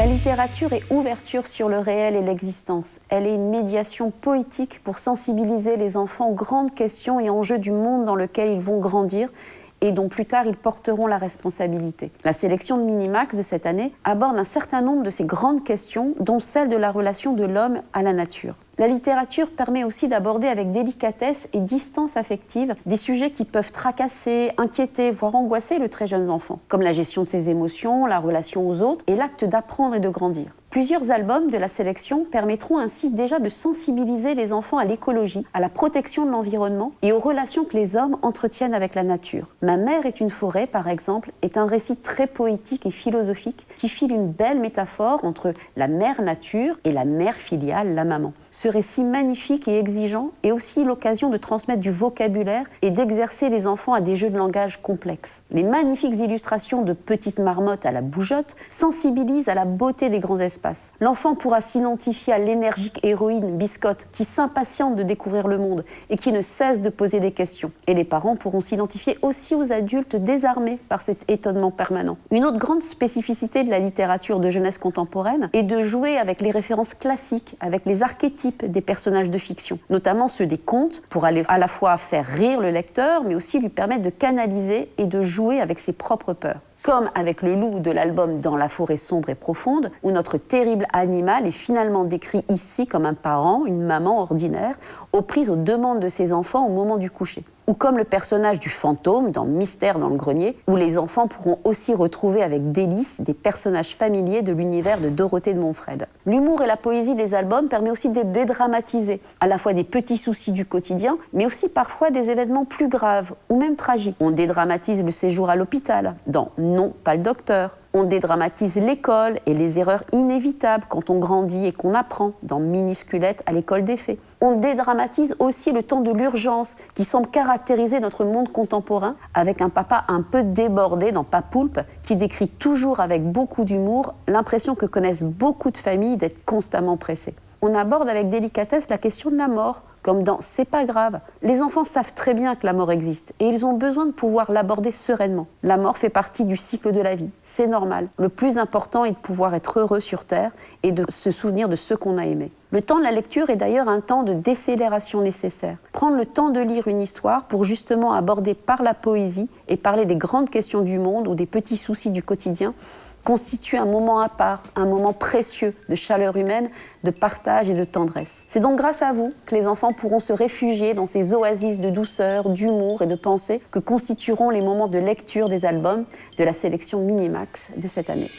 La littérature est ouverture sur le réel et l'existence. Elle est une médiation poétique pour sensibiliser les enfants aux grandes questions et enjeux du monde dans lequel ils vont grandir et dont plus tard ils porteront la responsabilité. La sélection de Minimax de cette année aborde un certain nombre de ces grandes questions, dont celle de la relation de l'homme à la nature. La littérature permet aussi d'aborder avec délicatesse et distance affective des sujets qui peuvent tracasser, inquiéter, voire angoisser le très jeune enfant, comme la gestion de ses émotions, la relation aux autres et l'acte d'apprendre et de grandir. Plusieurs albums de la sélection permettront ainsi déjà de sensibiliser les enfants à l'écologie, à la protection de l'environnement et aux relations que les hommes entretiennent avec la nature. Ma mère est une forêt, par exemple, est un récit très poétique et philosophique qui file une belle métaphore entre la mère nature et la mère filiale, la maman. Ce récit magnifique et exigeant est aussi l'occasion de transmettre du vocabulaire et d'exercer les enfants à des jeux de langage complexes. Les magnifiques illustrations de petites marmottes à la bougeotte sensibilisent à la beauté des grands espaces. L'enfant pourra s'identifier à l'énergique héroïne Biscotte qui s'impatiente de découvrir le monde et qui ne cesse de poser des questions. Et les parents pourront s'identifier aussi aux adultes désarmés par cet étonnement permanent. Une autre grande spécificité de la littérature de jeunesse contemporaine est de jouer avec les références classiques, avec les archétypes des personnages de fiction, notamment ceux des contes, pour aller à la fois faire rire le lecteur, mais aussi lui permettre de canaliser et de jouer avec ses propres peurs. Comme avec le loup de l'album Dans la forêt sombre et profonde, où notre terrible animal est finalement décrit ici comme un parent, une maman ordinaire, aux prises aux demandes de ses enfants au moment du coucher ou comme le personnage du fantôme dans Mystère dans le grenier, où les enfants pourront aussi retrouver avec délice des personnages familiers de l'univers de Dorothée de Montfred. L'humour et la poésie des albums permet aussi de dédramatiser à la fois des petits soucis du quotidien, mais aussi parfois des événements plus graves ou même tragiques. On dédramatise le séjour à l'hôpital dans Non, pas le docteur, on dédramatise l'école et les erreurs inévitables quand on grandit et qu'on apprend dans Minusculette à l'école des fées on dédramatise aussi le temps de l'urgence qui semble caractériser notre monde contemporain avec un papa un peu débordé dans Papoulpe qui décrit toujours avec beaucoup d'humour l'impression que connaissent beaucoup de familles d'être constamment pressées. On aborde avec délicatesse la question de la mort, comme dans C'est pas grave. Les enfants savent très bien que la mort existe et ils ont besoin de pouvoir l'aborder sereinement. La mort fait partie du cycle de la vie, c'est normal. Le plus important est de pouvoir être heureux sur Terre et de se souvenir de ceux qu'on a aimés. Le temps de la lecture est d'ailleurs un temps de décélération nécessaire. Prendre le temps de lire une histoire pour justement aborder par la poésie et parler des grandes questions du monde ou des petits soucis du quotidien constitue un moment à part, un moment précieux de chaleur humaine, de partage et de tendresse. C'est donc grâce à vous que les enfants pourront se réfugier dans ces oasis de douceur, d'humour et de pensée que constitueront les moments de lecture des albums de la sélection Minimax de cette année.